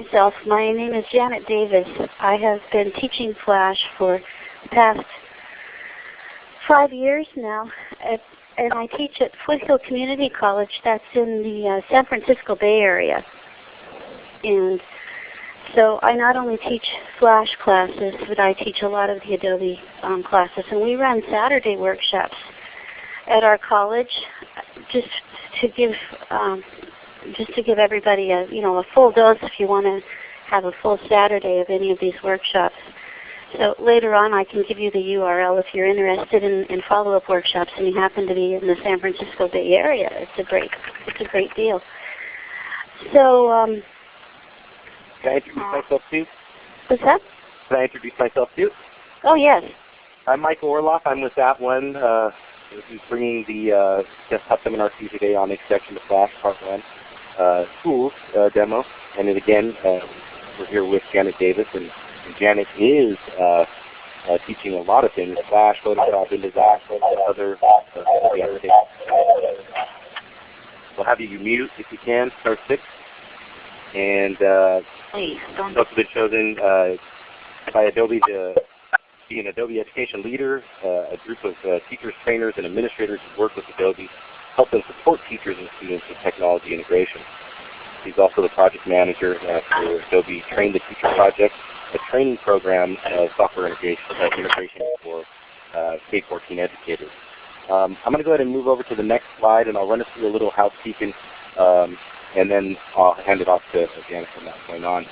myself. My name is Janet Davis. I have been teaching Flash for the past five years now, at, and I teach at Foothill Community College. That's in the uh, San Francisco Bay Area. And so I not only teach Flash classes, but I teach a lot of the Adobe um, classes. And we run Saturday workshops at our college just to give um, just to give everybody a you know a full dose if you want to have a full Saturday of any of these workshops. So later on I can give you the URL if you're interested in, in follow-up workshops and you happen to be in the San Francisco Bay Area. It's a great it's a great deal. So um, Can I introduce myself too? what's that? Can I introduce myself too? Oh yes. I'm Michael Orloff. I'm with that one. Uh, who's bringing the uh, desktop seminar to you today on Introduction to Flash Part 1 uh, tools uh, demo. And then again, uh, we're here with Janet Davis, and, and Janet is uh, uh, teaching a lot of things, Flash, Photoshop, InDesign, and other uh, applications. We'll have you mute if you can, star 6. And uh, Please don't also been chosen uh, by Adobe to be an Adobe Education Leader, uh, a group of uh, teachers, trainers, and administrators who work with Adobe, help them support teachers and students with technology integration. He's also the project manager for Adobe Train the Teacher Project, a training program of software integration, uh, integration for uh, K-14 educators. Um, I'm going to go ahead and move over to the next slide, and I'll run us through a little housekeeping, um, and then I'll hand it off to Janet from that point on.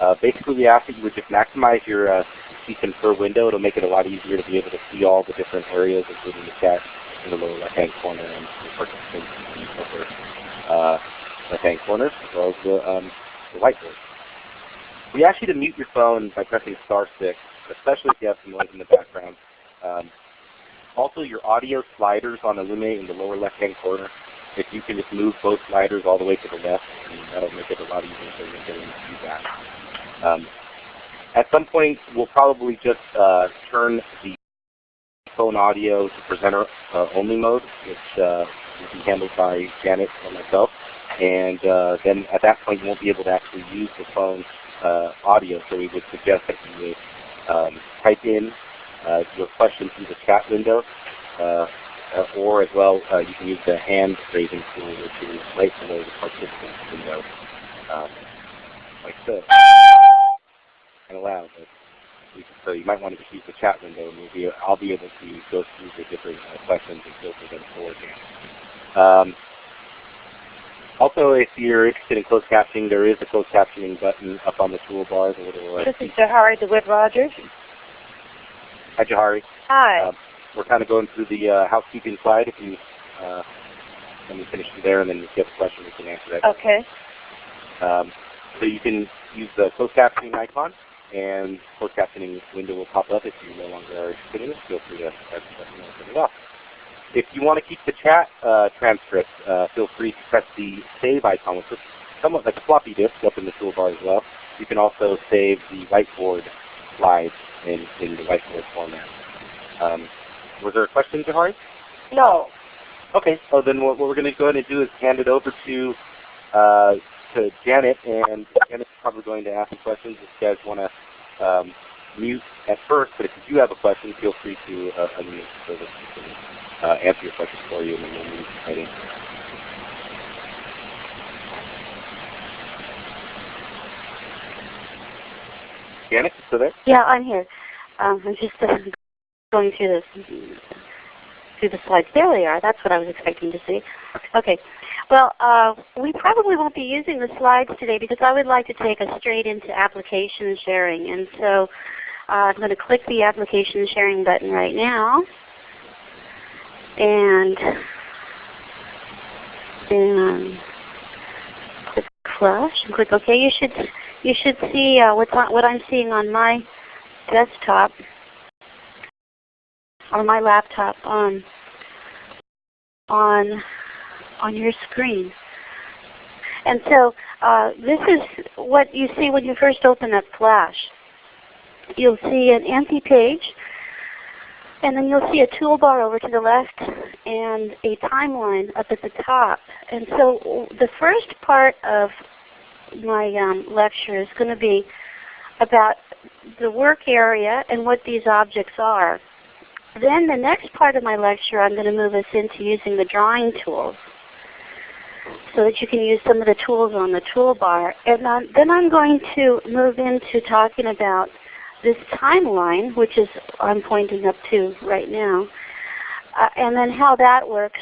Uh, basically, we ask that you would just maximize your uh, see confer window. It'll make it a lot easier to be able to see all the different areas, including the chat in the lower left-hand corner and the participants the uh, left-hand corner, as well as the, um, the whiteboard. We ask you to mute your phone by pressing star 6, especially if you have some noise in the background. Um, also, your audio sliders on Elluminate in the lower left-hand corner, if you can just move both sliders all the way to the left, that'll make it a lot easier for you to get any feedback. Um, at some point, we'll probably just uh, turn the phone audio to presenter uh, only mode, which uh, will be handled by Janet or myself. And uh, then at that point, you won't be able to actually use the phone uh, audio. So we would suggest that you would um, type in uh, your question through the chat window, or as well, you can use the hand raising tool, which is right below the participant window, um, like this and allow. But so you might want to just use the chat window, and we'll be, I'll be able to go through the different uh, questions and filter them for you. Um, also, if you're interested in closed captioning, there is a closed captioning button up on the toolbar. The little uh, This is Jahari DeWitt Rogers. Hi, Jahari. Hi. Um, we're kind of going through the uh, housekeeping slide. If you uh, let me finish there, and then if you have a question, we can answer that. Okay. Um, so you can use the closed captioning icon, and closed captioning window will pop up if you no longer are interested in it. Feel free to press the and turn it off. If you want to keep the chat uh, transcript, uh, feel free to press the save icon, which looks somewhat like a floppy disk up in the toolbar as well. You can also save the whiteboard slides in, in the whiteboard format. Um, was there a question, Jahari? No. Okay, so then what, what we're going to go ahead and do is hand it over to uh, to Janet, and Janet's probably going to ask some questions if you guys want to um, mute at first, but if you do have a question, feel free to uh, unmute so that we can uh, answer your questions for you, and then we'll move right in. Janet, you still there? Yeah, I'm here. Um, I'm just uh, going through this through the slides. There they are. That's what I was expecting to see. Okay. Well, uh, we probably won't be using the slides today because I would like to take us straight into application sharing. And so uh, I'm going to click the application sharing button right now. And then click Flash and click OK. You should you should see uh, what's on, what I'm seeing on my desktop or my laptop on on on your screen. And so uh, this is what you see when you first open up Flash. You'll see an empty page, and then you'll see a toolbar over to the left and a timeline up at the top. And so the first part of my um, lecture is going to be about the work area and what these objects are. Then the next part of my lecture I'm going to move us into using the drawing tools so that you can use some of the tools on the toolbar. And um, then I'm going to move into talking about this timeline, which is I'm pointing up to right now, uh, and then how that works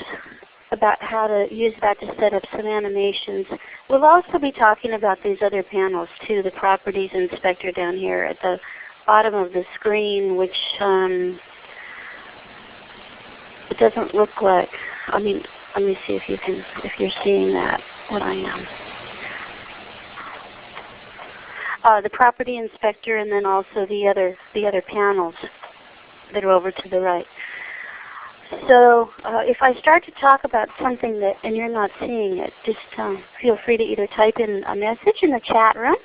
about how to use that to set up some animations. We'll also be talking about these other panels too, the properties inspector down here at the bottom of the screen, which um, it doesn't look like, I mean, let me see if you can, if you're seeing that, what I am. Uh, the property inspector and then also the other, the other panels that are over to the right. So uh, if I start to talk about something that and you're not seeing it, just um, feel free to either type in a message in the chat room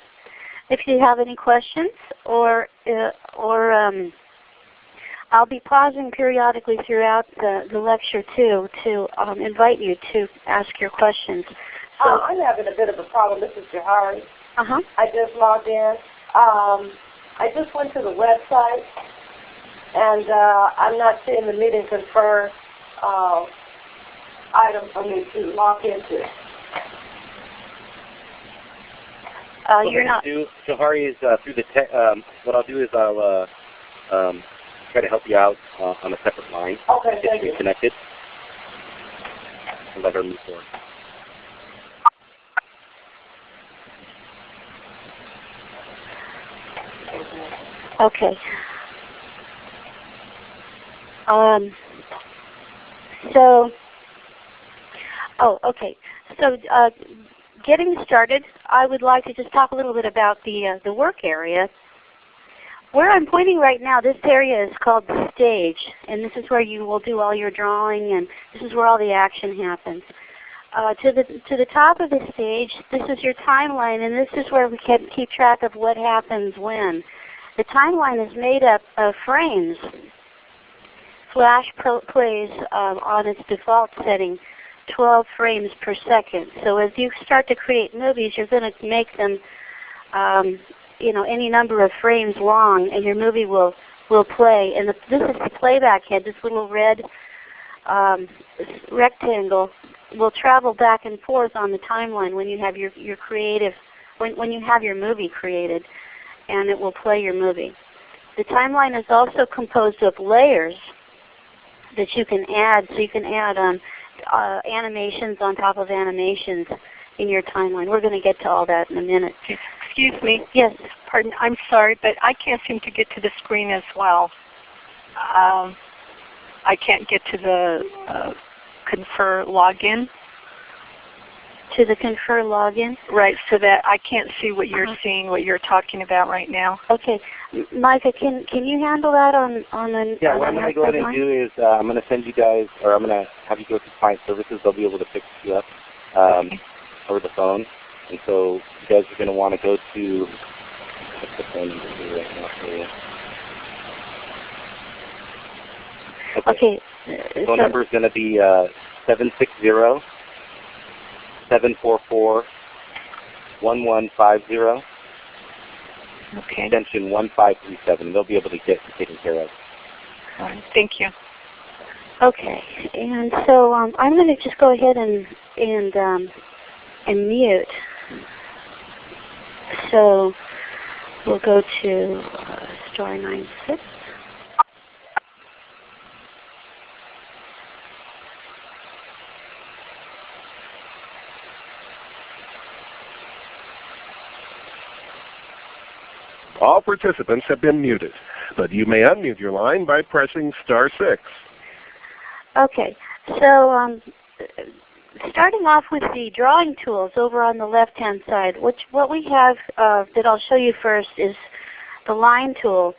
if you have any questions, or uh, or um, I'll be pausing periodically throughout the, the lecture too to um, invite you to ask your questions. So uh, I'm having a bit of a problem. This is Jahari. Uh-huh. I just logged in. Um, I just went to the website and uh, I'm not seeing the meeting confer uh, item for me to log into. Uh, you're not. Do, Jahari is uh, through the. Te- um, what I'll do is I'll uh, um, try to help you out uh, on a separate line. Okay, Get thank you. reconnected. And let her move forward. Okay. Um, so, oh, okay. So, uh, getting started, I would like to just talk a little bit about the uh, the work area. Where I'm pointing right now, this area is called the stage, and this is where you will do all your drawing, and this is where all the action happens. Uh, to the to the top of the stage, this is your timeline, and this is where we can keep track of what happens when. The timeline is made up of frames. Flash plays um, on its default setting 12 frames per second. So as you start to create movies, you're going to make them, um, you know, any number of frames long, and your movie will will play. And the, this is the playback head. This little red um, rectangle will travel back and forth on the timeline when you have your your creative when when you have your movie created, and it will play your movie. The timeline is also composed of layers that you can add. So you can add um, uh, animations on top of animations in your timeline. We're going to get to all that in a minute. Excuse me. Yes. Pardon. I'm sorry, but I can't seem to get to the screen as well. Um, I can't get to the uh, confer login. To the confer login? Right, so that I can't see what you're Uh-huh. seeing, what you're talking about right now. Okay. M- Micah, can can you handle that on on an Yeah, on what I'm going to go ahead and do is uh, I'm going to send you guys, or I'm going to have you go to client services. They'll be able to fix you up um, Okay. over the phone. And so you guys are going to want to go to, what's the phone number here right now for you? line? Okay. uh, Phone so- number is going to be uh, 760 744 1150, Okay. extension 1537. They'll be able to get taken care of. All right. Thank you. Okay, and so um, I'm going to just go ahead and and um, and mute. So we'll go to uh, star nine six. All participants have been muted, but you may unmute your line by pressing star 6. Okay, so um, starting off with the drawing tools over on the left-hand side, which what we have uh, that I'll show you first is the line tool.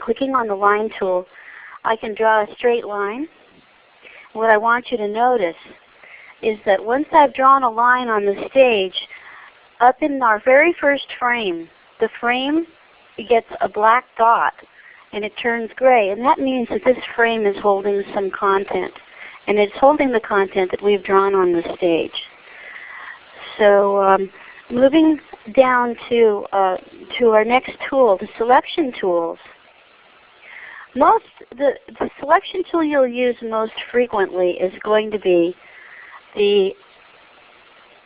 Clicking on the line tool, I can draw a straight line. What I want you to notice is that once I've drawn a line on the stage, up in our very first frame, the frame gets a black dot and it turns gray. And that means that this frame is holding some content. And it's holding the content that we've drawn on the stage. So um, moving down to, uh, to our next tool, the selection tools. Most, the, the selection tool you'll use most frequently is going to be the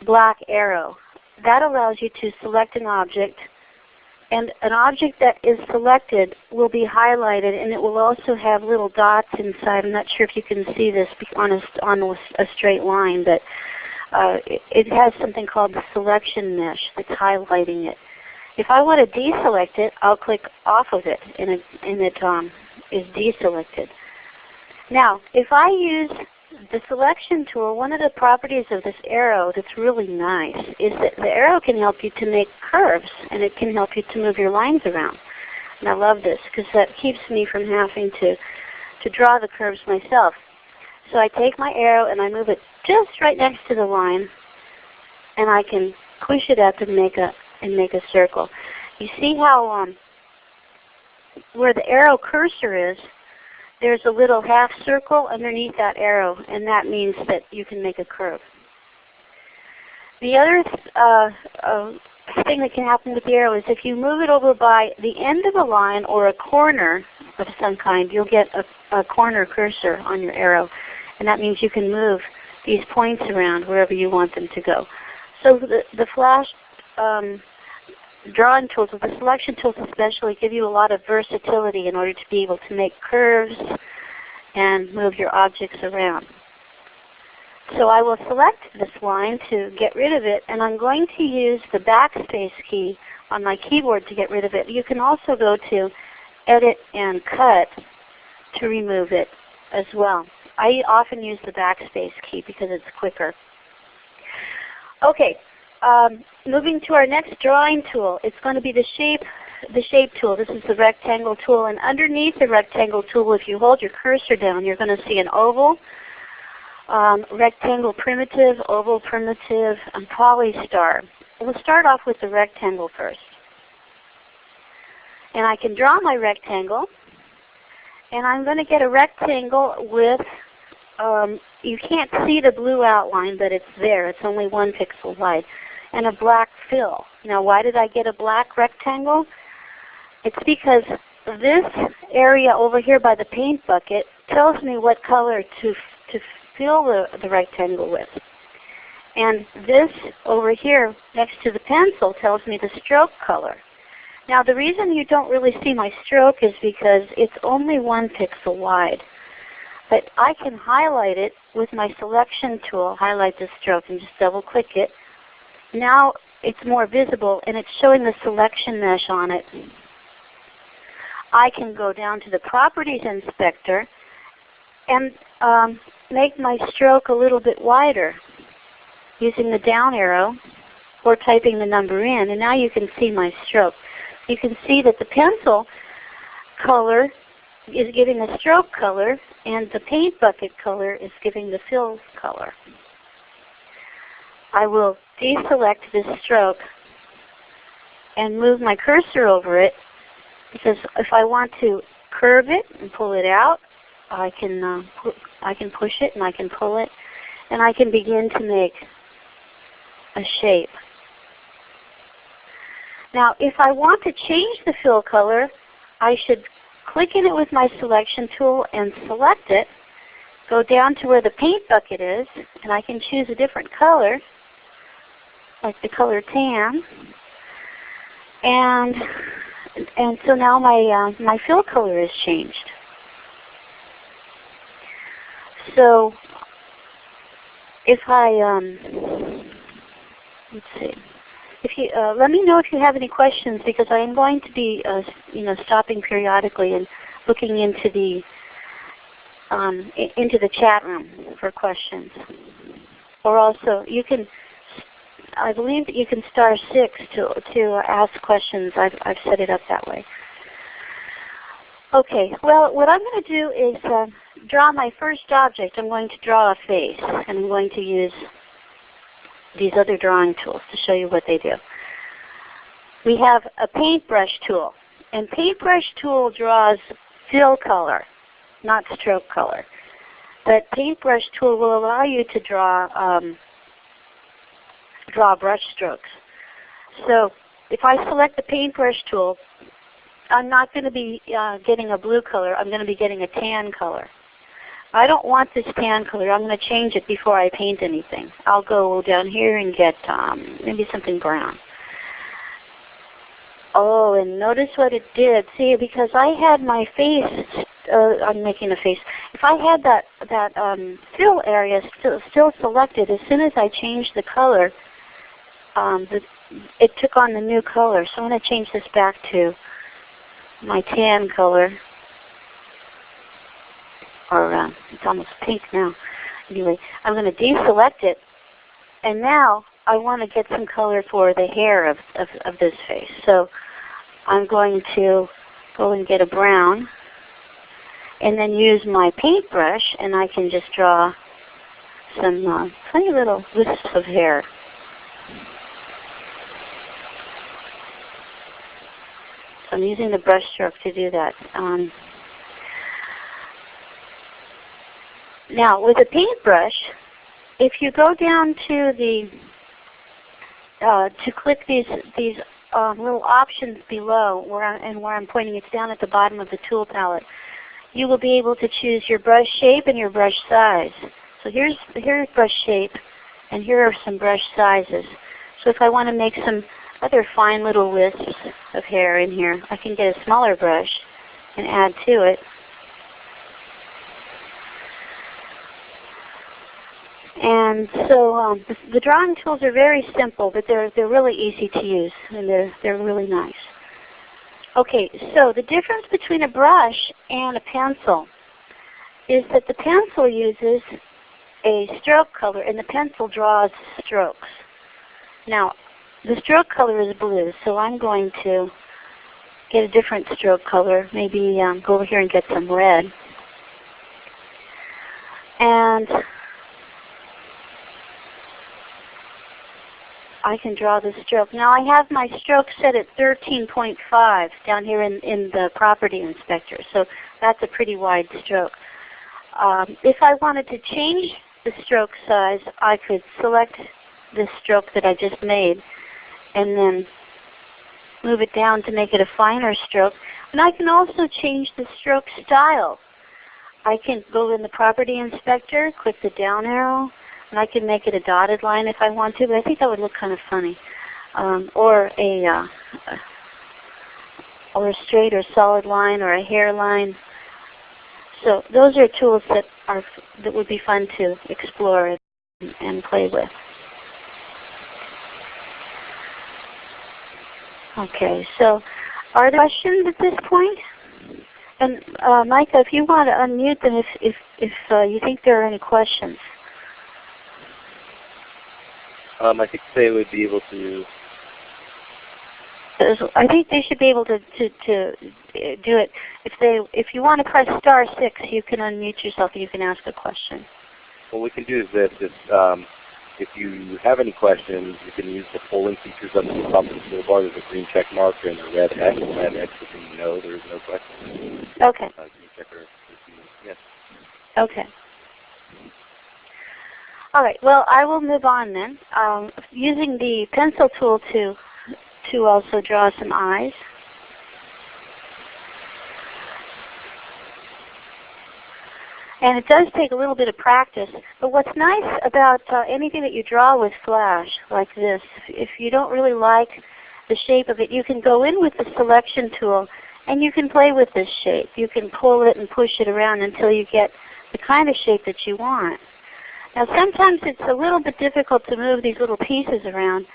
black arrow. That allows you to select an object and an object that is selected will be highlighted and it will also have little dots inside. I'm not sure if you can see this on a, on a straight line, but uh, it, it has something called the selection mesh that's highlighting it. If I want to deselect it, I'll click off of it and it, and it um, is deselected. Now, if I use the selection tool, one of the properties of this arrow that's really nice is that the arrow can help you to make curves and it can help you to move your lines around. And I love this because that keeps me from having to, to draw the curves myself. So I take my arrow and I move it just right next to the line and I can push it up and make a, and make a circle. You see how um, where the arrow cursor is, there's a little half circle underneath that arrow, and that means that you can make a curve. The other uh, uh, thing that can happen with the arrow is if you move it over by the end of a line or a corner of some kind, you'll get a, a corner cursor on your arrow. And that means you can move these points around wherever you want them to go. So the, the flash um, drawing tools, the selection tools especially, give you a lot of versatility in order to be able to make curves and move your objects around. So I will select this line to get rid of it, and I'm going to use the backspace key on my keyboard to get rid of it. You can also go to Edit and Cut to remove it as well. I often use the backspace key because it's quicker. Okay, um, moving to our next drawing tool, it's going to be the shape, the shape tool. This is the rectangle tool. And underneath the rectangle tool, if you hold your cursor down, you're going to see an oval, um, rectangle primitive, oval primitive, and polystar. We'll start off with the rectangle first. And I can draw my rectangle. And I'm going to get a rectangle with, um, you can't see the blue outline, but it's there. It's only one pixel wide and a black fill. Now why did I get a black rectangle? It's because this area over here by the paint bucket tells me what color to, to fill the, the rectangle with. And this over here next to the pencil tells me the stroke color. Now the reason you don't really see my stroke is because it's only one pixel wide. But I can highlight it with my selection tool, highlight the stroke, and just double click it now it's more visible and it's showing the selection mesh on it. I can go down to the Properties Inspector and um, make my stroke a little bit wider using the down arrow or typing the number in. And now you can see my stroke. You can see that the pencil color is giving the stroke color and the paint bucket color is giving the fill color. I will deselect this stroke and move my cursor over it because if I want to curve it and pull it out, I can uh, I can push it and I can pull it and I can begin to make a shape. Now if I want to change the fill color, I should click in it with my selection tool and select it, go down to where the paint bucket is, and I can choose a different color like the color tan. And and so now my uh, my fill color has changed. So if I um, let's see, if you uh, let me know if you have any questions because I am going to be uh, you know stopping periodically and looking into the um, into the chat room for questions. Or also you can I believe that you can star 6 to, to ask questions. I've, I've set it up that way. Okay, well what I'm going to do is uh, draw my first object. I'm going to draw a face and I'm going to use these other drawing tools to show you what they do. We have a paintbrush tool. And paintbrush tool draws fill color, not stroke color. But paintbrush tool will allow you to draw um, draw brush strokes. So if I select the paintbrush tool, I'm not going to be uh, getting a blue color. I'm going to be getting a tan color. I don't want this tan color. I'm going to change it before I paint anything. I'll go down here and get um, maybe something brown. Oh, and notice what it did. See, because I had my face, uh, I'm making a face. If I had that that um, fill area still, still selected, as soon as I changed the color, um, the, it took on the new color. So I'm going to change this back to my tan color. Or uh, it's almost pink now. Anyway, I'm going to deselect it. And now I want to get some color for the hair of, of, of this face. So I'm going to go and get a brown and then use my paintbrush and I can just draw some uh, funny little wisps of hair. So I'm using the brush stroke to do that. Um, now with a paintbrush, if you go down to the uh, to click these these um, little options below, where I, and where I'm pointing, it's down at the bottom of the tool palette. You will be able to choose your brush shape and your brush size. So here's here's brush shape, and here are some brush sizes. So if I want to make some other fine little wisps of hair in here, I can get a smaller brush and add to it. And so um, the, the, drawing tools are very simple, but they're, they're really easy to use, and they're, they're really nice. Okay, so the difference between a brush and a pencil is that the pencil uses a stroke color, and the pencil draws strokes. Now, the stroke color is blue, so I'm going to get a different stroke color, maybe um, go over here and get some red. And I can draw the stroke. Now I have my stroke set at 13.5 down here in, in the property inspector. So that's a pretty wide stroke. Um, if I wanted to change the stroke size, I could select the stroke that I just made and then move it down to make it a finer stroke. And I can also change the stroke style. I can go in the property inspector, click the down arrow, and I can make it a dotted line if I want to, but I think that would look kind of funny. Um, or a uh, or a straight or solid line or a hairline. So those are tools that are that would be fun to explore and, and play with. Okay, so are there questions at this point? And uh, Micah, if you want to unmute them if, if, if uh, you think there are any questions. Um, I think they would be able to. I think they should be able to, to, to do it. If they, if you want to press star six, you can unmute yourself and you can ask a question. What we can do is this: is, um, if you have any questions, you can use the polling features on the top of the toolbar. There's a green check mark and a red X. Red X is no, there's no question. Okay. Uh, yes. Okay. All right. Well, I will move on then. Um, using the pencil tool to to also draw some eyes. And it does take a little bit of practice. But what's nice about uh, anything that you draw with Flash, like this, if you don't really like the shape of it, you can go in with the selection tool and you can play with this shape. You can pull it and push it around until you get the kind of shape that you want. Now sometimes it's a little bit difficult to move these little pieces around,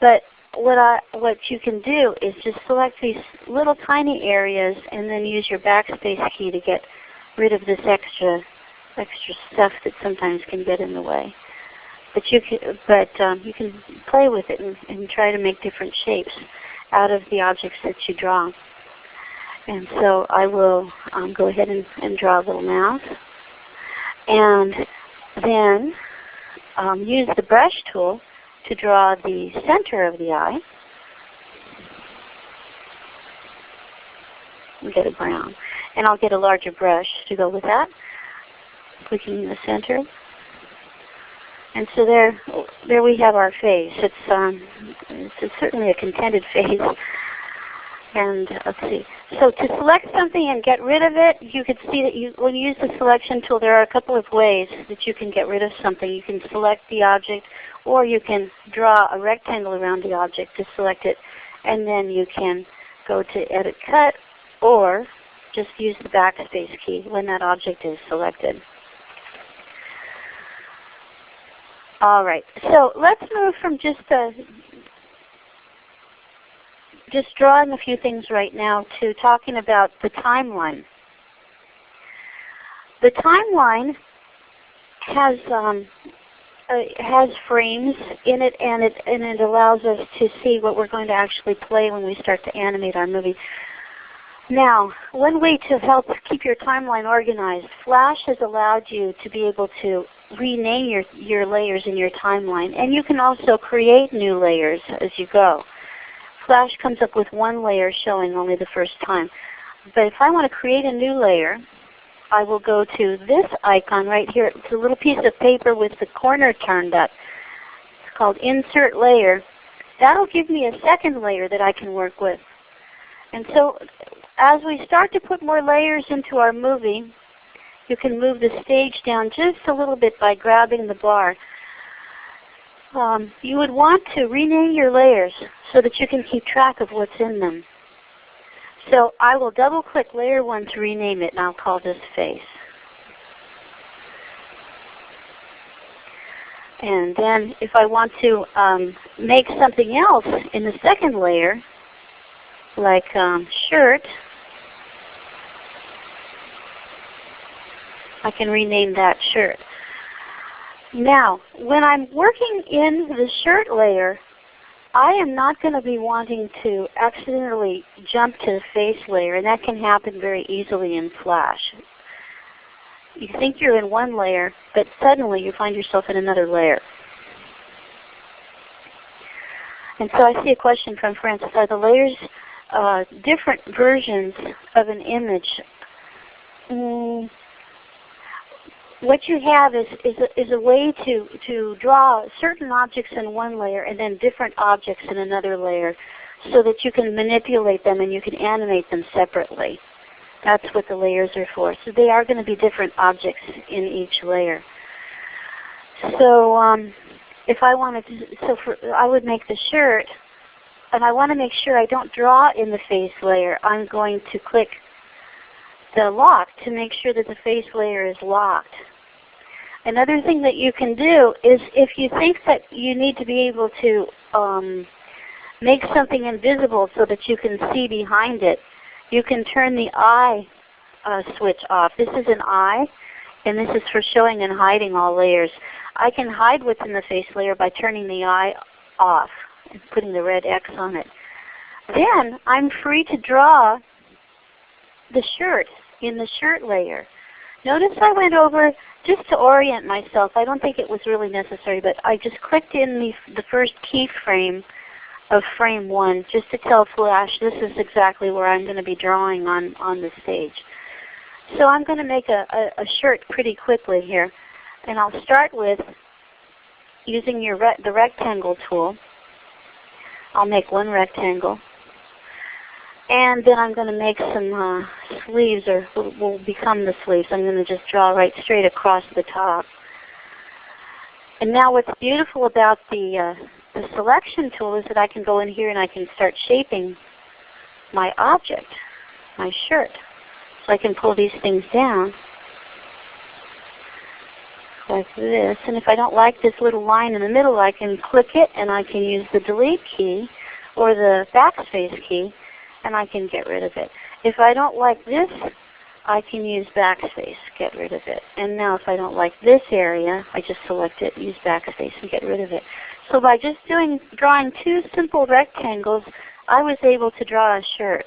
but what I what you can do is just select these little tiny areas and then use your backspace key to get rid of this extra extra stuff that sometimes can get in the way. But you can but um, you can play with it and, and try to make different shapes out of the objects that you draw. And so I will um, go ahead and, and draw a little mouse. And then um, use the brush tool to draw the center of the eye. And get a brown. And I'll get a larger brush to go with that. Clicking in the center. And so there, there we have our face. It's, um, it's, certainly a contented face. And let's see. So to select something and get rid of it, you can see that you, when you use the selection tool, there are a couple of ways that you can get rid of something. You can select the object, or you can draw a rectangle around the object to select it, and then you can go to Edit Cut, or just use the backspace key when that object is selected. All right, so let's move from just just drawing a few things right now to talking about the timeline. The timeline has um, uh, has frames in it, and it and it allows us to see what we're going to actually play when we start to animate our movie. Now, one way to help keep your timeline organized, Flash has allowed you to be able to rename your, your layers in your timeline. And you can also create new layers as you go. Flash comes up with one layer showing only the first time. But if I want to create a new layer, I will go to this icon right here. It's a little piece of paper with the corner turned up. It's called Insert Layer. That will give me a second layer that I can work with. And so as we start to put more layers into our movie, you can move the stage down just a little bit by grabbing the bar. Um, you would want to rename your layers so that you can keep track of what's in them. So I will double click layer 1 to rename it and I'll call this face. And then if I want to um, make something else in the second layer, like um, shirt, I can rename that shirt. Now, when I'm working in the shirt layer, I am not going to be wanting to accidentally jump to the face layer, and that can happen very easily in Flash. You think you're in one layer, but suddenly you find yourself in another layer. And so I see a question from Francis. Are the layers uh, different versions of an image? Mm, what you have is, is, a, is a way to, to draw certain objects in one layer and then different objects in another layer so that you can manipulate them and you can animate them separately. That's what the layers are for. So they are going to be different objects in each layer. So um, if I wanted to, so for, I would make the shirt, and I want to make sure I don't draw in the face layer. I'm going to click the lock to make sure that the face layer is locked. Another thing that you can do is if you think that you need to be able to um, make something invisible so that you can see behind it, you can turn the eye uh, switch off. This is an eye, and this is for showing and hiding all layers. I can hide what's in the face layer by turning the eye off and putting the red X on it. Then I'm free to draw the shirt in the shirt layer. Notice I went over just to orient myself. I don't think it was really necessary, but I just clicked in the, the first keyframe of frame 1 just to tell Flash this is exactly where I'm going to be drawing on, on the stage. So I'm going to make a, a, a shirt pretty quickly here. And I'll start with using your re the rectangle tool. I'll make one rectangle. And then I'm going to make some uh, sleeves, or will, become the sleeves. I'm going to just draw right straight across the top. And now what's beautiful about the, uh, the selection tool is that I can go in here and I can start shaping my object, my shirt. So I can pull these things down like this. And if I don't like this little line in the middle, I can click it and I can use the delete key or the backspace key and I can get rid of it. If I don't like this, I can use backspace, get rid of it. And now if I don't like this area, I just select it, use backspace, and get rid of it. So by just doing drawing two simple rectangles, I was able to draw a shirt.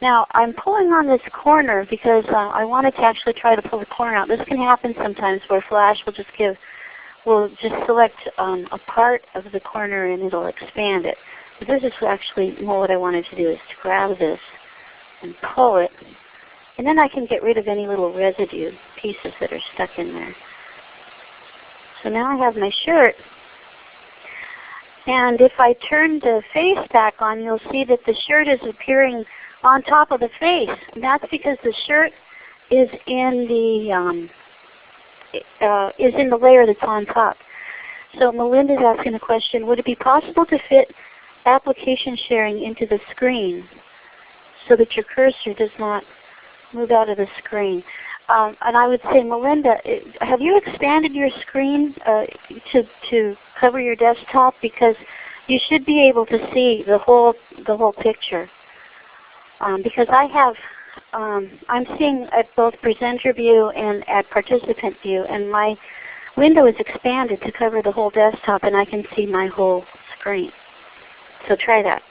Now I'm pulling on this corner because uh, I wanted to actually try to pull the corner out. This can happen sometimes where Flash will just give, will just select um, a part of the corner and it'll expand it. This is actually more what I wanted to do is to grab this and pull it. And then I can get rid of any little residue pieces that are stuck in there. So now I have my shirt. And if I turn the face back on, you'll see that the shirt is appearing on top of the face. That's because the shirt is in the um, uh, is in the layer that's on top. So Melinda's asking a question, would it be possible to fit application sharing into the screen so that your cursor does not move out of the screen? Um, and I would say, Melinda, have you expanded your screen uh, to, to cover your desktop? Because you should be able to see the whole, the whole picture. Um, because I have, um, I'm seeing at both presenter view and at participant view, and my window is expanded to cover the whole desktop, and I can see my whole screen. So try that.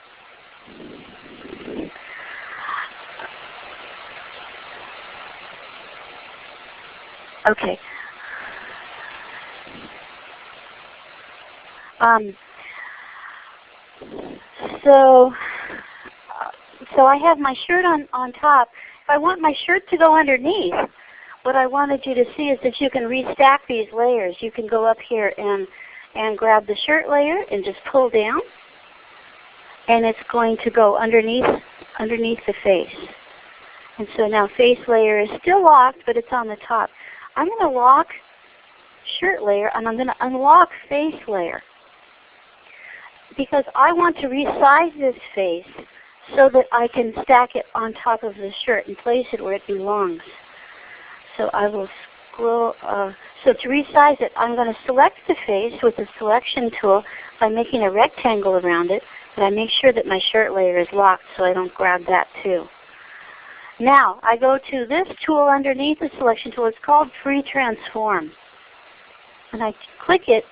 Okay. Um, so, so I have my shirt on, on top. If I want my shirt to go underneath, what I wanted you to see is that you can restack these layers. You can go up here and, and grab the shirt layer and just pull down. And it's going to go underneath, underneath the face. And so now face layer is still locked, but it's on the top. I'm going to lock shirt layer and I'm going to unlock face layer. Because I want to resize this face so that I can stack it on top of the shirt and place it where it belongs. So I will scroll. Uh, so to resize it, I'm going to select the face with the selection tool by making a rectangle around it. But I make sure that my shirt layer is locked so I don't grab that too. Now I go to this tool underneath the selection tool. It's called Free Transform. And I click it.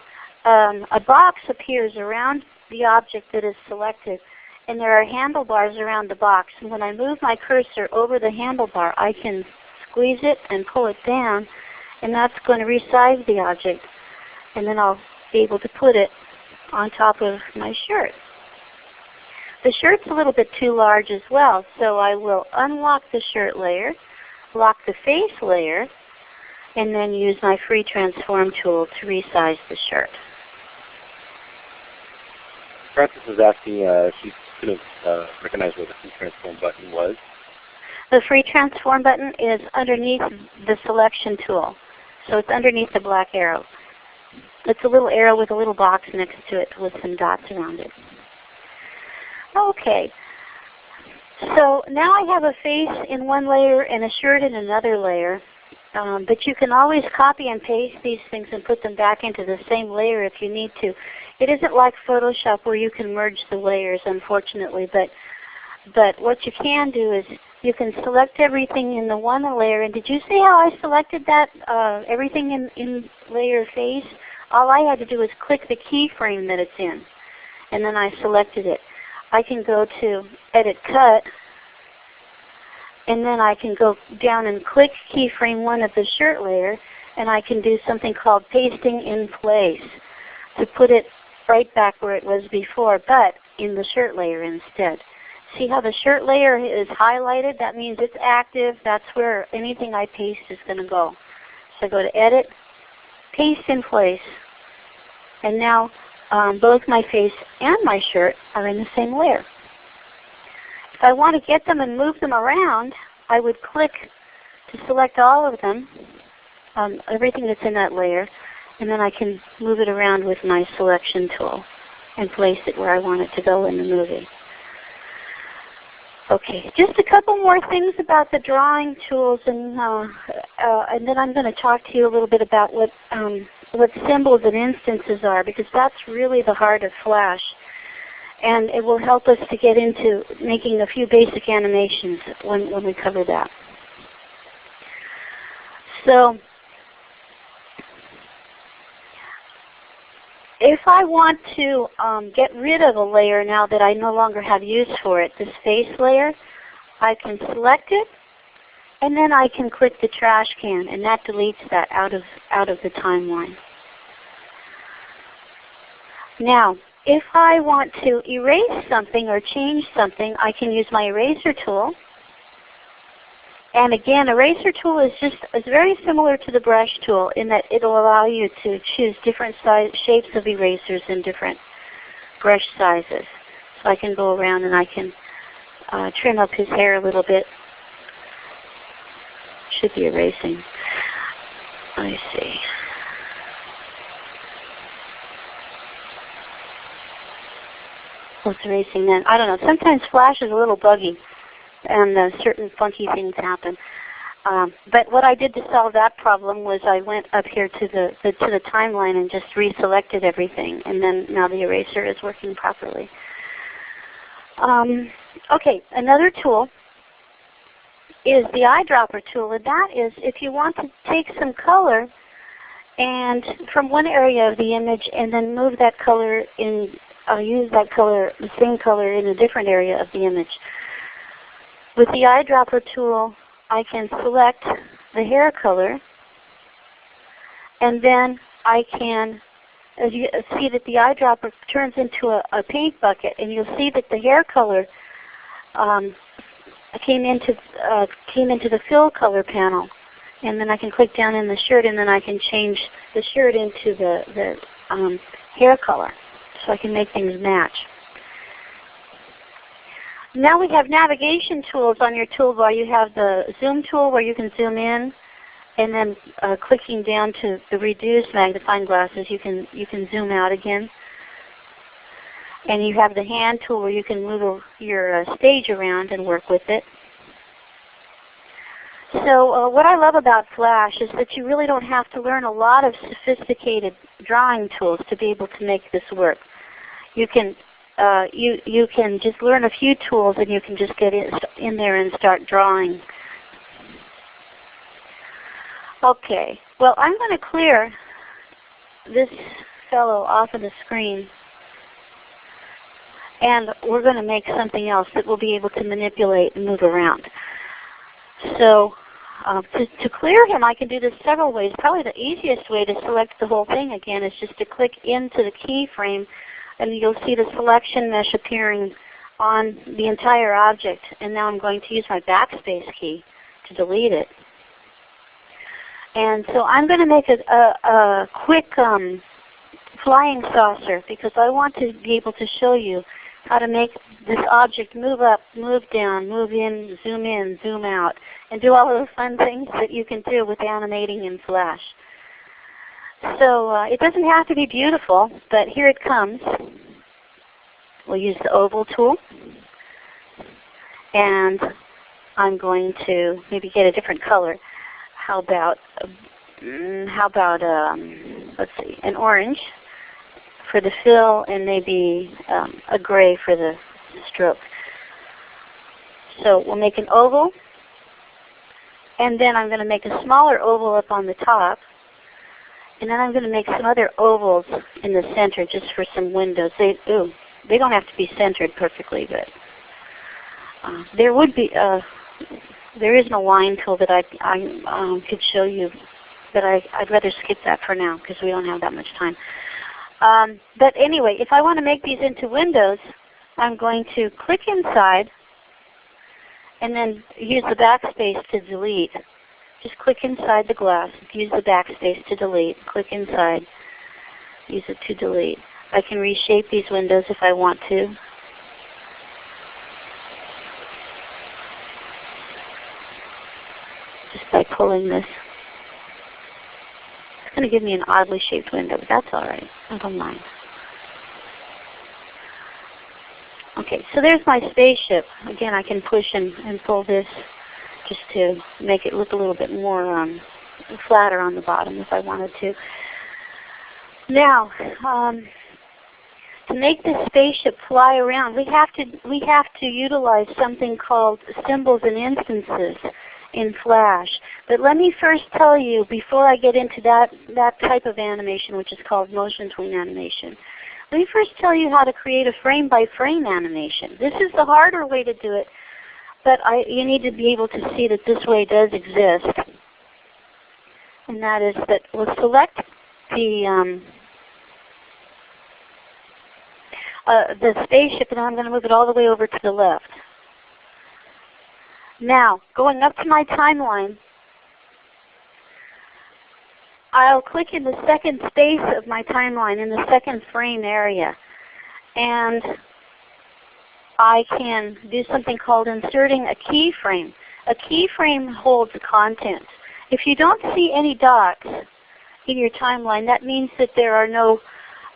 Um, a box appears around the object that is selected. And there are handlebars around the box. And when I move my cursor over the handlebar, I can squeeze it and pull it down. And that's going to resize the object. And then I'll be able to put it on top of my shirt. The shirt's a little bit too large as well, so I will unlock the shirt layer, lock the face layer, and then use my free transform tool to resize the shirt. Francis is asking uh, she couldn't uh, recognize where the free transform button was. The free transform button is underneath the selection tool. So it's underneath the black arrow. It's a little arrow with a little box next to it with some dots around it. Okay. So now I have a face in one layer and a shirt in another layer. Um, but you can always copy and paste these things and put them back into the same layer if you need to. It isn't like Photoshop where you can merge the layers, unfortunately. But but what you can do is you can select everything in the one layer. And did you see how I selected that uh, everything in, in layer face? All I had to do was click the keyframe that it's in, and then I selected it. I can go to Edit Cut, and then I can go down and click keyframe 1 of the shirt layer, and I can do something called pasting in place to put it right back where it was before, but in the shirt layer instead. See how the shirt layer is highlighted? That means it's active. That's where anything I paste is going to go. So I go to Edit, Paste in Place, and now um, both my face and my shirt are in the same layer. If I want to get them and move them around, I would click to select all of them, um, everything that's in that layer, and then I can move it around with my selection tool and place it where I want it to go in the movie. Okay, just a couple more things about the drawing tools, and uh, uh, and then I'm going to talk to you a little bit about what um, what symbols and instances are, because that's really the heart of Flash. And it will help us to get into making a few basic animations when, when we cover that. So if I want to um, get rid of a layer now that I no longer have use for it, this face layer, I can select it and then I can click the trash can and that deletes that out of, out of the timeline. Now, if I want to erase something or change something, I can use my eraser tool. And again, eraser tool is just is very similar to the brush tool in that it'll allow you to choose different size, shapes of erasers and different brush sizes. So I can go around and I can uh, trim up his hair a little bit. Should be erasing. Let me see. What's erasing then? I don't know. Sometimes Flash is a little buggy and uh, certain funky things happen. Um, but what I did to solve that problem was I went up here to the, the, to the timeline and just reselected everything, and then now the eraser is working properly. Um, okay, another tool is the eyedropper tool, and that is if you want to take some color and from one area of the image and then move that color in, uh, use that color, the same color in a different area of the image. With the eyedropper tool, I can select the hair color, and then I can as you see that the eyedropper turns into a, a, paint bucket, and you'll see that the hair color um, came into uh, came into the fill color panel, and then I can click down in the shirt, and then I can change the shirt into the the um, hair color, so I can make things match. Now we have navigation tools on your toolbar. You have the zoom tool where you can zoom in, and then uh, clicking down to the reduced magnifying glasses, you can you can zoom out again. And you have the hand tool where you can move your uh, stage around and work with it. So uh, what I love about Flash is that you really don't have to learn a lot of sophisticated drawing tools to be able to make this work. You can uh, you you can just learn a few tools and you can just get in, in there and start drawing. Okay, well I'm going to clear this fellow off of the screen and we're going to make something else that we'll be able to manipulate and move around. So uh, to, to, clear him, I can do this several ways. Probably the easiest way to select the whole thing again is just to click into the keyframe and you'll see the selection mesh appearing on the entire object. And now I'm going to use my backspace key to delete it. And so I'm going to make a, a, a quick um, flying saucer because I want to be able to show you how to make this object move up, move down, move in, zoom in, zoom out, and do all of the fun things that you can do with animating in Flash. So uh, it doesn't have to be beautiful, but here it comes. We'll use the oval tool. And I'm going to maybe get a different color. How about um, how about um, let's see, an orange for the fill and maybe um, a gray for the stroke. So we'll make an oval and then I'm going to make a smaller oval up on the top and then I'm going to make some other ovals in the center just for some windows. They, ooh, they don't have to be centered perfectly, but uh, there would be, uh, there is an align tool that I, I um, could show you, but I, I'd rather skip that for now because we don't have that much time. Um, but anyway, if I want to make these into windows, I'm going to click inside and then use the backspace to delete. Just click inside the glass. Use the backspace to delete. Click inside. Use it to delete. I can reshape these windows if I want to. Just by pulling this. Going to give me an oddly shaped window, but that's all right. I don't mind. Okay, so there's my spaceship. Again, I can push and, and pull this just to make it look a little bit more um, flatter on the bottom if I wanted to. Now, um, to make this spaceship fly around, we have to we have to utilize something called symbols and instances in Flash. But let me first tell you, before I get into that, that type of animation, which is called motion tween animation, let me first tell you how to create a frame by frame animation. This is the harder way to do it but I, you need to be able to see that this way does exist. And that is that we'll select the um, uh, the spaceship and I'm going to move it all the way over to the left. Now, going up to my timeline, I'll click in the second space of my timeline in the second frame area. And I can do something called inserting a keyframe. A keyframe holds content. If you don't see any dots in your timeline, that means that there are no,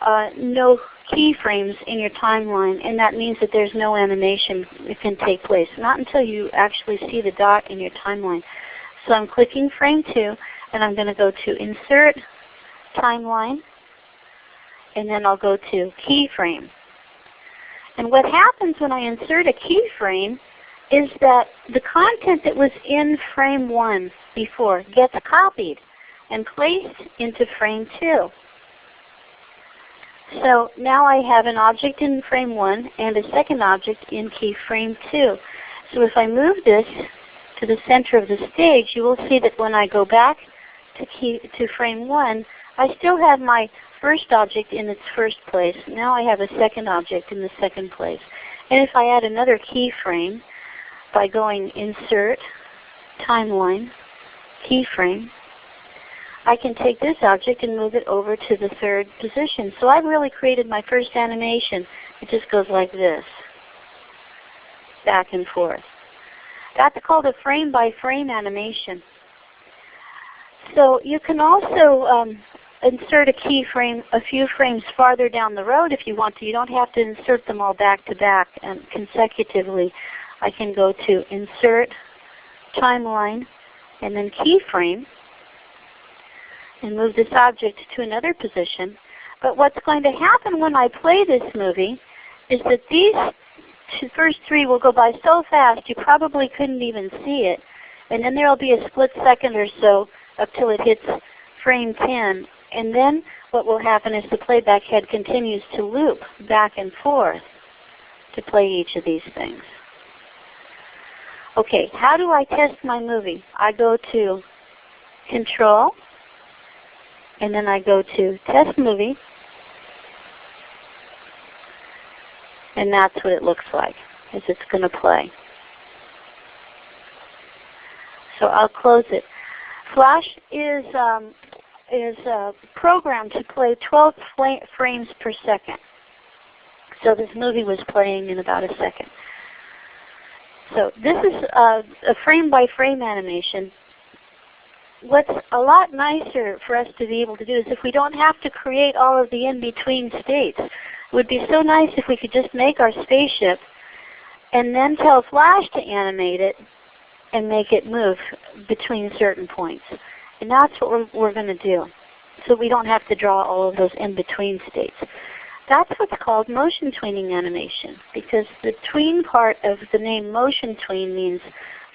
uh, no keyframes in your timeline, and that means that there's no animation that can take place. Not until you actually see the dot in your timeline. So I'm clicking frame 2, and I'm going to go to Insert, Timeline, and then I'll go to Keyframe. And what happens when I insert a keyframe is that the content that was in frame 1 before gets copied and placed into frame 2. So now I have an object in frame 1 and a second object in keyframe 2. So if I move this to the center of the stage, you will see that when I go back to, key, to frame 1, I still have my first object in its first place. Now I have a second object in the second place. And if I add another keyframe by going Insert, Timeline, Keyframe, I can take this object and move it over to the third position. So I've really created my first animation. It just goes like this, back and forth. That's called a frame by frame animation. So you can also um, insert a keyframe a few frames farther down the road if you want to. You don't have to insert them all back to back and consecutively. I can go to Insert, Timeline, and then Keyframe and move this object to another position. But what's going to happen when I play this movie is that these first three will go by so fast you probably couldn't even see it. And then there will be a split second or so up till it hits frame 10. And then what will happen is the playback head continues to loop back and forth to play each of these things. Okay, how do I test my movie? I go to Control, and then I go to Test Movie, and that's what it looks like as it's going to play. So I'll close it. Flash is um, is uh, programmed to play 12 frames per second. So this movie was playing in about a second. So this is a, a frame by frame animation. What's a lot nicer for us to be able to do is if we don't have to create all of the in-between states. It would be so nice if we could just make our spaceship and then tell Flash to animate it and make it move between certain points. And that's what we're, we're going to do. So we don't have to draw all of those in-between states. That's what's called motion tweening animation because the tween part of the name motion tween means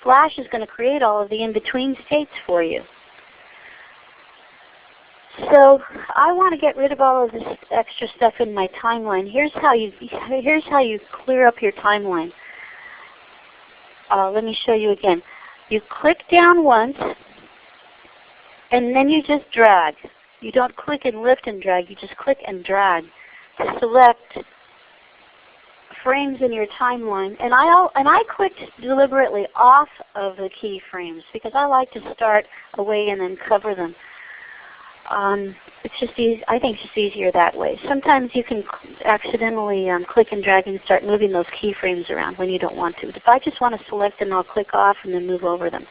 Flash is going to create all of the in-between states for you. So I want to get rid of all of this extra stuff in my timeline. Here's how you here's how you clear up your timeline. Uh, let me show you again. You click down once and then you just drag. You don't click and lift and drag, you just click and drag to select frames in your timeline. And I, and I clicked deliberately off of the keyframes because I like to start away and then cover them. Um, it's just easy, I think it's just easier that way. Sometimes you can accidentally um, click and drag and start moving those keyframes around when you don't want to. If I just want to select them, I'll click off and then move over them.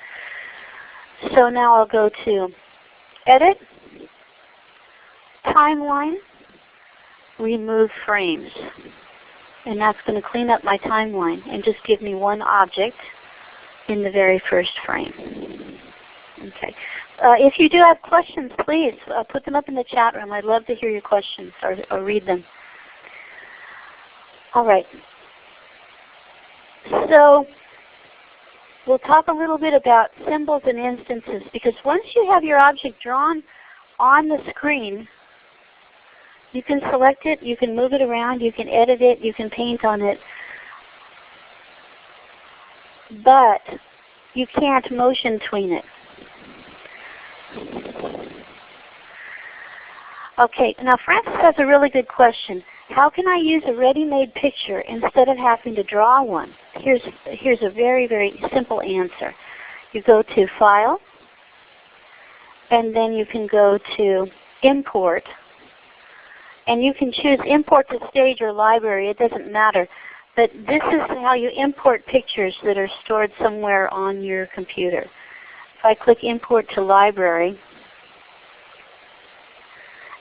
So now I'll go to Edit, Timeline, Remove Frames. And that's going to clean up my timeline and just give me one object in the very first frame. Okay. Uh, if you do have questions, please uh, put them up in the chat room. I'd love to hear your questions or, or read them. All right. So we'll talk a little bit about symbols and instances because once you have your object drawn on the screen, you can select it, you can move it around, you can edit it, you can paint on it. But you can't motion tween it. Okay, now Francis has a really good question. How can I use a ready-made picture instead of having to draw one? here's, here's a very, very simple answer. You go to File, and then you can go to Import, and you can choose Import to Stage or Library. It doesn't matter. But this is how you import pictures that are stored somewhere on your computer. If I click Import to Library,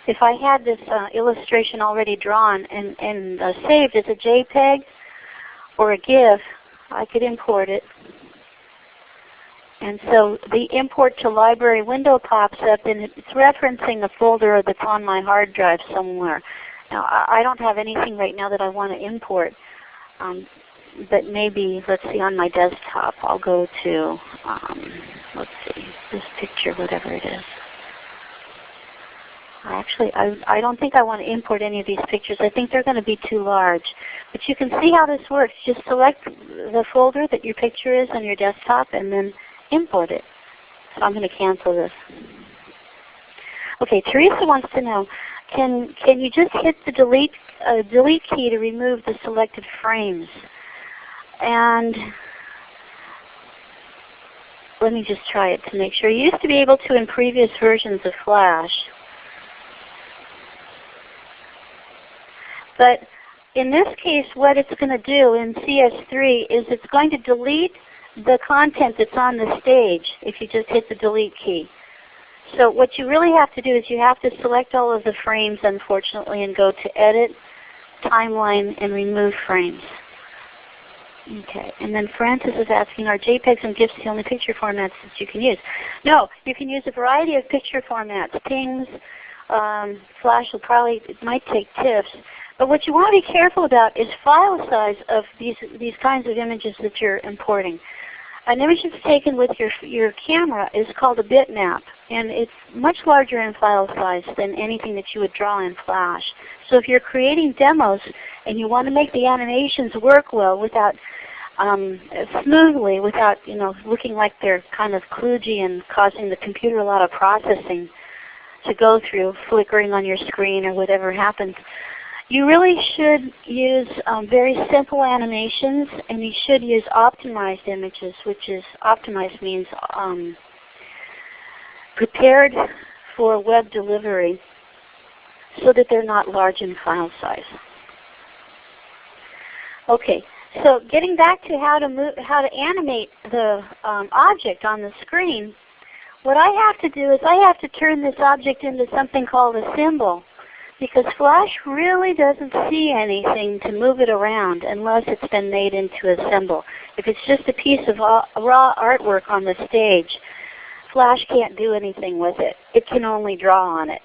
if I had this uh, illustration already drawn and, and uh, saved as a JPEG or a GIF, I could import it. And so the import to library window pops up and it's referencing a folder that's on my hard drive somewhere. Now I don't have anything right now that I want to import. Um, but maybe, let's see, on my desktop I'll go to, um, let's see, this picture, whatever it is. Actually, I, I don't think I want to import any of these pictures. I think they're going to be too large. But you can see how this works. Just select the folder that your picture is on your desktop and then import it. So I'm going to cancel this. Okay, Teresa wants to know, can, can you just hit the delete, uh, delete key to remove the selected frames? And let me just try it to make sure. You used to be able to in previous versions of Flash. But in this case, what it's going to do in CS3 is it's going to delete the content that's on the stage if you just hit the delete key. So what you really have to do is you have to select all of the frames, unfortunately, and go to Edit, Timeline, and Remove Frames. Okay, and then Francis is asking, are JPEGs and GIFs the only picture formats that you can use? No, you can use a variety of picture formats. PNGs, um, Flash will probably, it might take TIFFs. But what you want to be careful about is file size of these, these kinds of images that you're importing. An image that's taken with your, your camera is called a bitmap, and it's much larger in file size than anything that you would draw in Flash. So if you're creating demos and you want to make the animations work well without um, smoothly, without you know looking like they're kind of kludgy and causing the computer a lot of processing to go through, flickering on your screen or whatever happens, you really should use um, very simple animations and you should use optimized images, which is optimized means um, prepared for web delivery so that they're not large in file size. Okay, so getting back to how to move, how to animate the um, object on the screen, what I have to do is I have to turn this object into something called a symbol because Flash really doesn't see anything to move it around unless it's been made into a symbol. If it's just a piece of raw artwork on the stage, Flash can't do anything with it. It can only draw on it.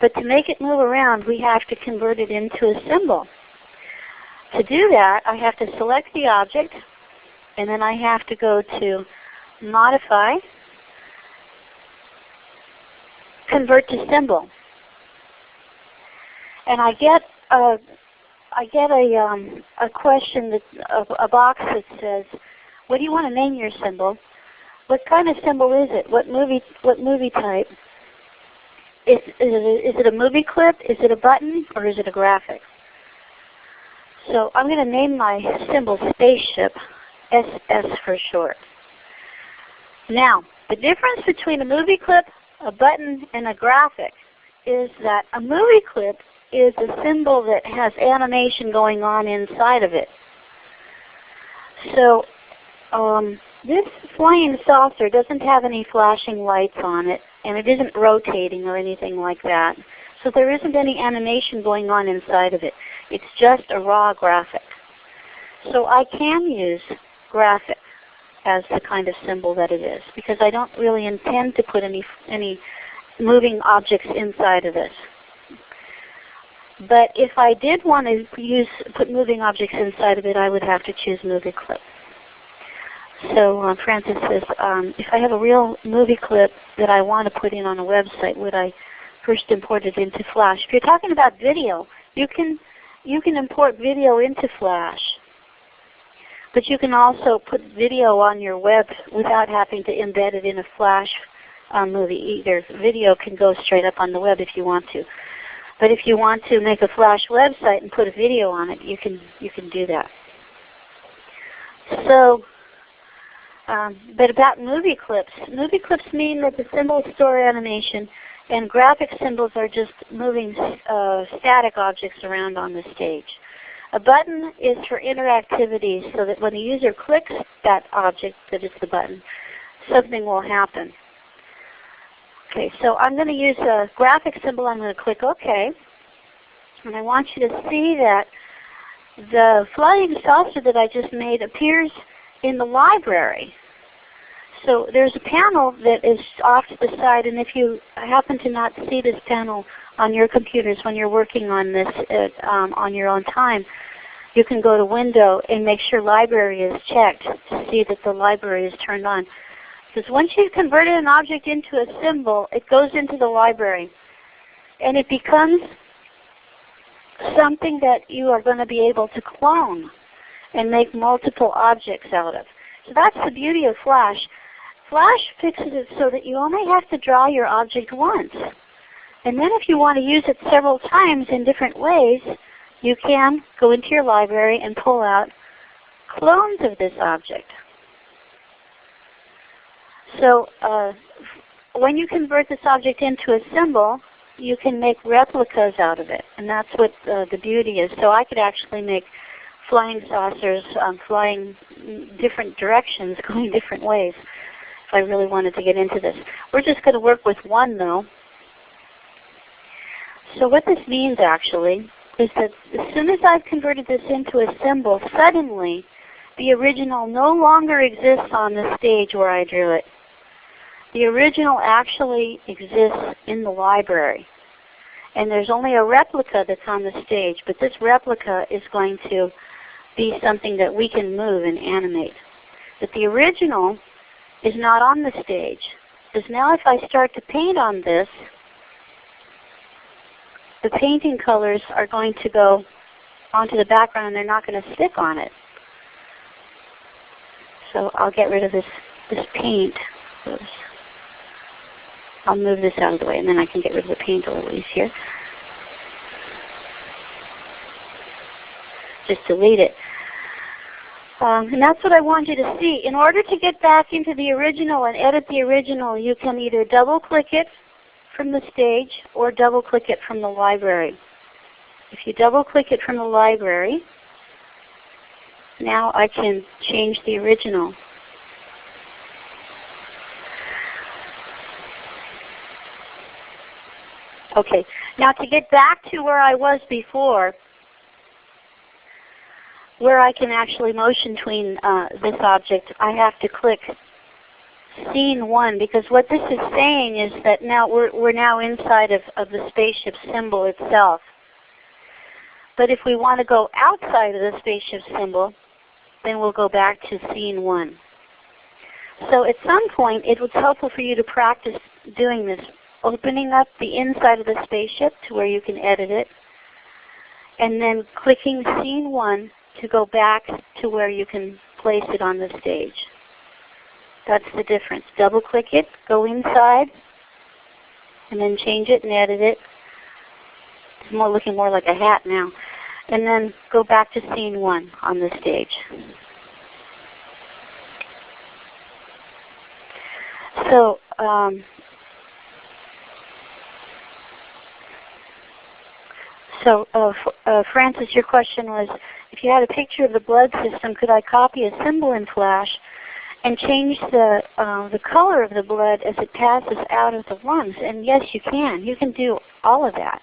But to make it move around, we have to convert it into a symbol. To do that, I have to select the object, and then I have to go to Modify, Convert to Symbol and I get a I get a um, a question that a, a box that says, "What do you want to name your symbol? What kind of symbol is it? What movie what movie type? Is, is, it, a movie clip? Is it a button? Or is it a graphic?" So I'm going to name my symbol Spaceship, SS for short. Now, the difference between a movie clip, a button, and a graphic is that a movie clip is a symbol that has animation going on inside of it. So um, this flying saucer doesn't have any flashing lights on it, and it isn't rotating or anything like that. So there isn't any animation going on inside of it. It's just a raw graphic. So I can use graphic as the kind of symbol that it is because I don't really intend to put any, any moving objects inside of this. But if I did want to use put moving objects inside of it, I would have to choose movie clip. So uh, Francis says, um, if I have a real movie clip that I want to put in on a website, would I first import it into Flash? If you're talking about video, you can you can import video into Flash. But you can also put video on your web without having to embed it in a Flash uh, movie. Either video can go straight up on the web if you want to. But if you want to make a Flash website and put a video on it, you can, you can do that. So, um, but about movie clips. Movie clips mean that the symbols store animation and graphic symbols are just moving uh, static objects around on the stage. A button is for interactivity so that when the user clicks that object that is the button, something will happen. Okay, so I'm going to use a graphic symbol. I'm going to click OK. And I want you to see that the flying saucer that I just made appears in the library. So there's a panel that is off to the side, and if you happen to not see this panel on your computers when you're working on this at, um, on your own time, you can go to Window and make sure Library is checked to see that the library is turned on. Because once you've converted an object into a symbol, it goes into the library. And it becomes something that you are going to be able to clone and make multiple objects out of. So that's the beauty of Flash. Flash fixes it so that you only have to draw your object once. And then if you want to use it several times in different ways, you can go into your library and pull out clones of this object. So uh, when you convert this object into a symbol, you can make replicas out of it. And that's what uh, the beauty is. So I could actually make flying saucers um, flying different directions, going different ways if I really wanted to get into this. We're just going to work with one though. So what this means actually is that as soon as I've converted this into a symbol, suddenly the original no longer exists on the stage where I drew it. The original actually exists in the library. And there's only a replica that's on the stage, but this replica is going to be something that we can move and animate. But the original is not on the stage. Because now if I start to paint on this, the painting colors are going to go onto the background and they're not going to stick on it. So I'll get rid of this, this paint. I'll move this out of the way and then I can get rid of the paint a little easier. Just delete it. Um, and that's what I want you to see. In order to get back into the original and edit the original, you can either double click it from the stage or double click it from the library. If you double click it from the library, now I can change the original. Okay, now to get back to where I was before, where I can actually motion tween uh, this object, I have to click scene one because what this is saying is that now we're, we're now inside of, of the spaceship symbol itself. But if we want to go outside of the spaceship symbol, then we'll go back to scene one. So at some point it was helpful for you to practice doing this, opening up the inside of the spaceship to where you can edit it, and then clicking scene one to go back to where you can place it on the stage. That's the difference. Double click it, go inside, and then change it and edit it. It's more looking more like a hat now. And then go back to scene one on the stage. So um, So uh, uh, Francis, your question was, if you had a picture of the blood system, could I copy a symbol in Flash and change the, uh, the color of the blood as it passes out of the lungs? And yes, you can. You can do all of that.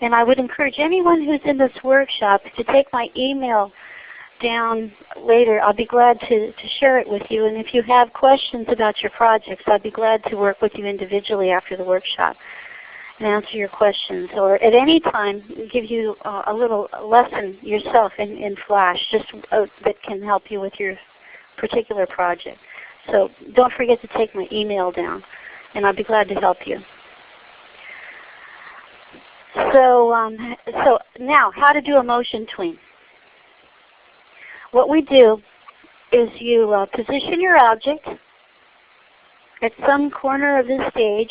And I would encourage anyone who's in this workshop to take my email down later. I'll be glad to, to share it with you. And if you have questions about your projects, I'd be glad to work with you individually after the workshop and answer your questions, or at any time give you uh, a little lesson yourself in, in Flash just uh, that can help you with your particular project. So don't forget to take my email down, and I'll be glad to help you. So, um, so now, how to do a motion tween. What we do is you uh, position your object at some corner of the stage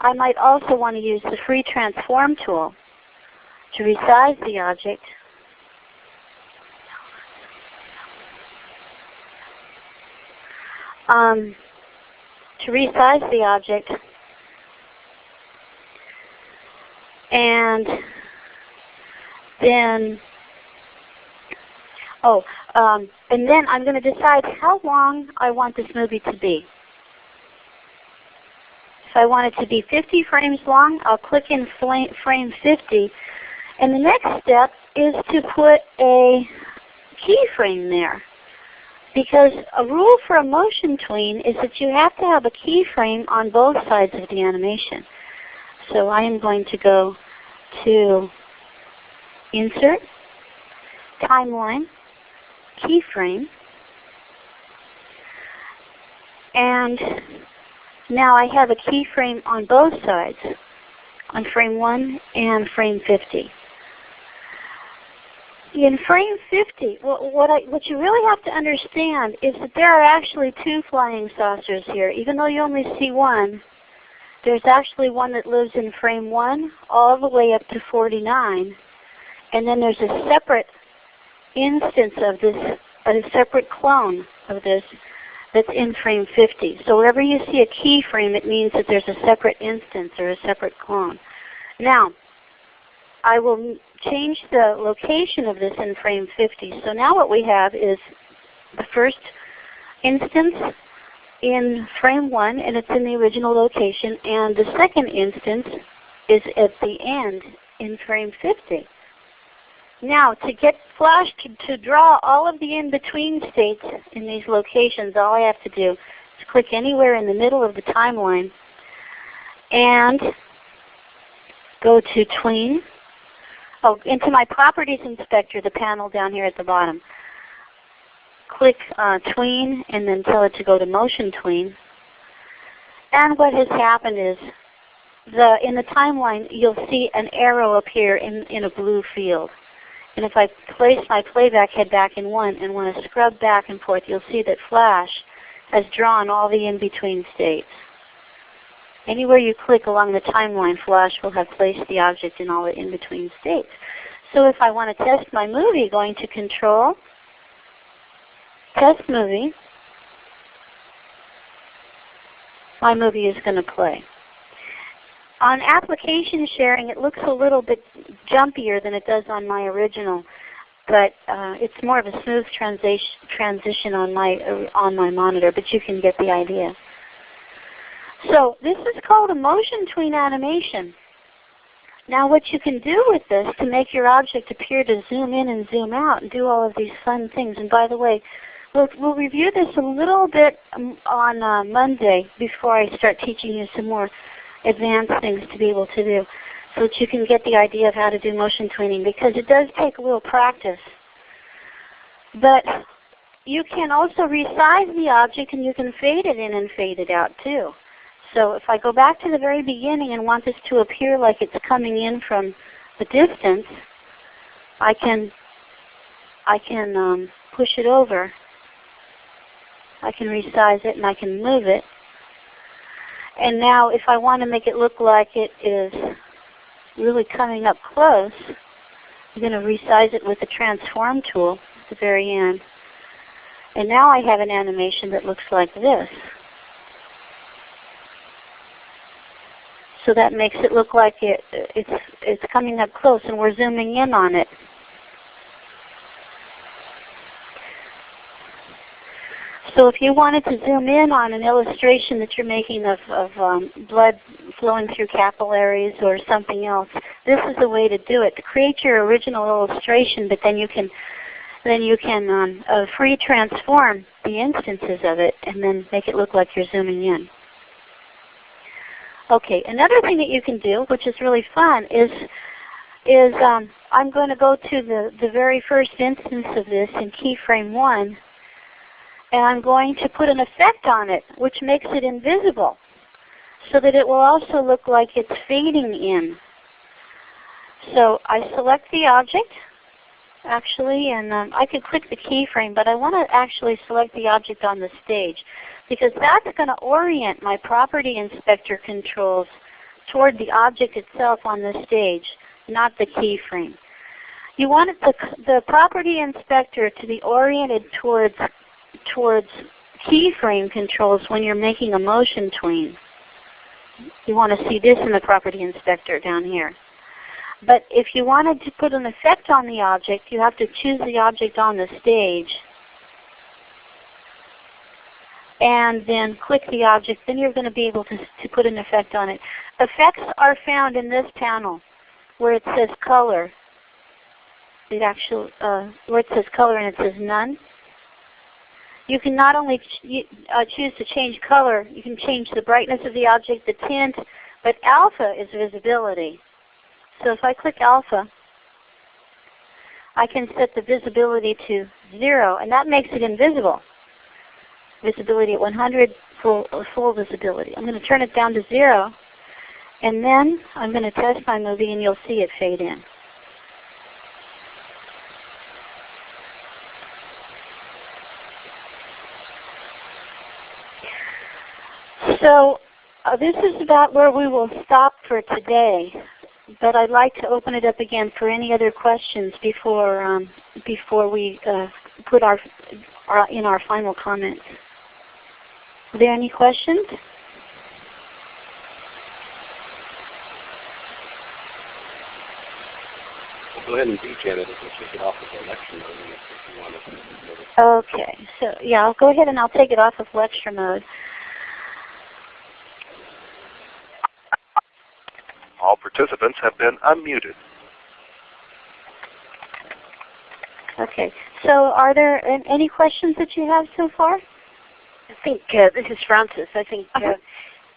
I might also want to use the free transform tool to resize the object um, to resize the object and then oh um, and then I'm going to decide how long I want this movie to be. If I want it to be 50 frames long, I'll click in frame 50 and the next step is to put a keyframe there. Because a rule for a motion tween is that you have to have a keyframe on both sides of the animation. So I am going to go to Insert, Timeline, Keyframe, and now I have a keyframe on both sides, on frame 1 and frame 50. In frame 50, what, what, I, what you really have to understand is that there are actually two flying saucers here. Even though you only see one, there's actually one that lives in frame 1 all the way up to 49. And then there's a separate instance of this, a separate clone of this that's in frame 50. So wherever you see a keyframe, it means that there's a separate instance or a separate clone. Now, I will change the location of this in frame 50. So now what we have is the first instance in frame 1 and it's in the original location and the second instance is at the end in frame 50. Now to get Flash to, to draw all of the in-between states in these locations, all I have to do is click anywhere in the middle of the timeline and go to Tween oh, into my Properties Inspector, the panel down here at the bottom. Click uh, Tween and then tell it to go to Motion Tween. And what has happened is the, in the timeline you'll see an arrow appear in, in a blue field. And if I place my playback head back in 1 and want to scrub back and forth, you'll see that Flash has drawn all the in-between states. Anywhere you click along the timeline, Flash will have placed the object in all the in-between states. So if I want to test my movie, going to Control, Test Movie, my movie is going to play. On application sharing, it looks a little bit jumpier than it does on my original, but uh, it's more of a smooth transition transition on my uh, on my monitor. But you can get the idea. So this is called a motion tween animation. Now what you can do with this to make your object appear to zoom in and zoom out and do all of these fun things. And by the way, we'll, we'll review this a little bit um, on uh, Monday before I start teaching you some more advanced things to be able to do so that you can get the idea of how to do motion tweening because it does take a little practice. But you can also resize the object and you can fade it in and fade it out too. So if I go back to the very beginning and want this to appear like it's coming in from the distance, I can I can um, push it over. I can resize it and I can move it. And now if I want to make it look like it is really coming up close, I'm going to resize it with the transform tool at the very end. And now I have an animation that looks like this. So that makes it look like it, it's, it's coming up close and we're zooming in on it. So if you wanted to zoom in on an illustration that you're making of, of um, blood flowing through capillaries or something else, this is the way to do it. Create your original illustration, but then you can then you can um, uh, free transform the instances of it and then make it look like you're zooming in. Okay, another thing that you can do, which is really fun, is is um, I'm going to go to the, the very first instance of this in keyframe 1 and I'm going to put an effect on it which makes it invisible so that it will also look like it's fading in. So I select the object actually and um, I could click the keyframe but I want to actually select the object on the stage because that's going to orient my property inspector controls toward the object itself on the stage, not the keyframe. You want the, the property inspector to be oriented towards towards keyframe controls when you're making a motion tween. You want to see this in the property inspector down here. But if you wanted to put an effect on the object, you have to choose the object on the stage and then click the object. Then you're going to be able to, to put an effect on it. Effects are found in this panel where it says color. It actually, uh, where it says color and it says none. You can not only ch uh, choose to change color, you can change the brightness of the object, the tint, but alpha is visibility. So if I click alpha, I can set the visibility to 0, and that makes it invisible. Visibility at 100, full, full visibility. I'm going to turn it down to 0, and then I'm going to test my movie, and you'll see it fade in. So uh, this is about where we will stop for today but I'd like to open it up again for any other questions before um, before we uh, put our, our, in our final comments. Are there any questions? Go ahead and do Janet. We'll take it off of the lecture mode if you want to. Okay, so yeah, I'll go ahead and I'll take it off of lecture mode. All participants have been unmuted. Okay, so are there any questions that you have so far? I think uh, this is Francis. I think uh, Uh-huh.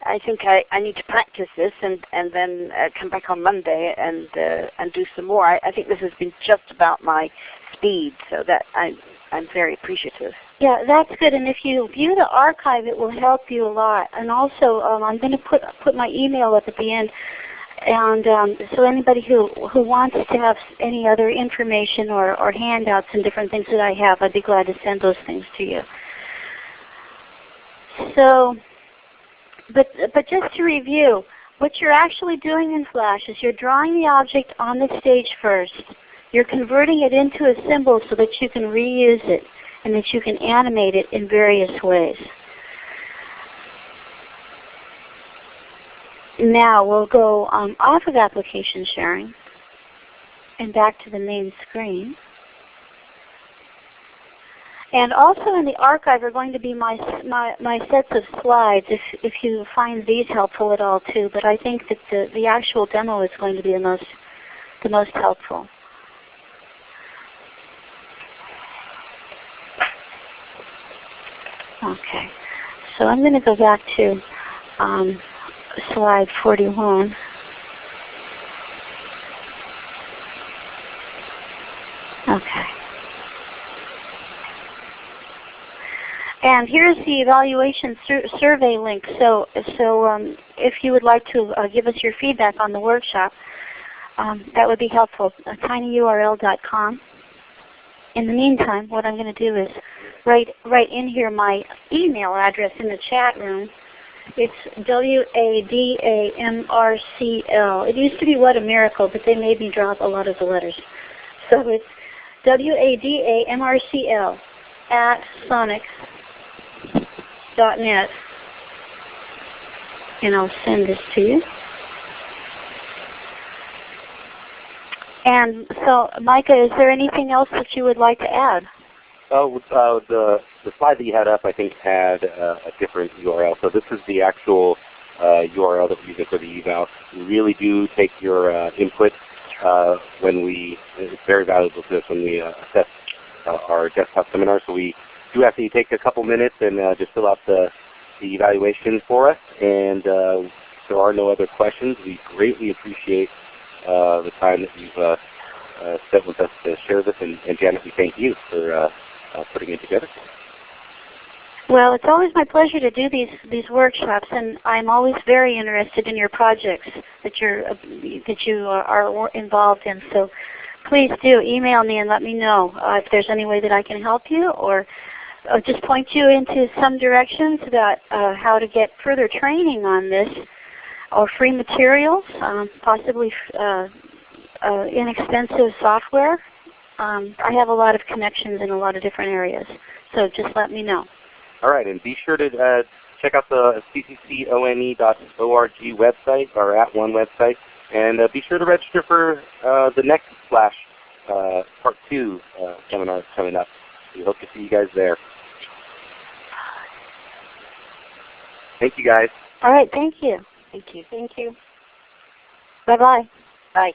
I think I, I need to practice this and and then uh, come back on Monday and uh, and do some more. I, I think this has been just about my speed, so that I I'm very appreciative. Yeah, that's good. And if you view the archive, it will help you a lot. And also, um, I'm going to put put my email up at the end. And um, so anybody who, who wants to have any other information or, or handouts and different things that I have, I'd be glad to send those things to you. So, but, but just to review, what you're actually doing in Flash is you're drawing the object on the stage first. You're converting it into a symbol so that you can reuse it and that you can animate it in various ways. Now we'll go um, off of application sharing and back to the main screen. And also in the archive are going to be my, my, my sets of slides if, if you find these helpful at all too. But I think that the, the actual demo is going to be the most, the most helpful. Okay, so I'm going to go back to um, slide 41. Okay. And here's the evaluation sur survey link. So, so um, if you would like to uh, give us your feedback on the workshop, um, that would be helpful. Uh, tinyurl.com. In the meantime, what I'm going to do is write, write in here my email address in the chat room. It's W-A-D-A-M-R-C-L. It used to be What a Miracle, but they made me drop a lot of the letters. So it's W-A-D-A-M-R-C-L at sonic.net. And I'll send this to you. And so, Micah, is there anything else that you would like to add? Oh, uh, the the slide that you had up, I think, had uh, a different URL. So this is the actual uh, URL that we're using for the eval. We really do take your uh, input uh, when we. It's very valuable to us when we uh, assess our desktop seminar. So we do ask that you take a couple minutes and just fill out the the evaluation for us. And if there are no other questions, we greatly appreciate the time that you've spent with us to share this. And, and Janet, we thank you for uh, putting it together. Well, it's always my pleasure to do these these workshops, and I'm always very interested in your projects that you're uh, that you are involved in. So, please do email me and let me know uh, if there's any way that I can help you, or uh, just point you into some directions about uh, how to get further training on this, or free materials, um, possibly uh, inexpensive software um, I have a lot of connections in a lot of different areas, so just let me know. All right, and be sure to uh, check out the cccone.org website, or at one website, and uh, be sure to register for uh, the next Flash uh, Part 2 uh, seminar coming up. We hope to see you guys there. Thank you guys. All right, thank you. Thank you. Thank you. Bye-bye. Bye.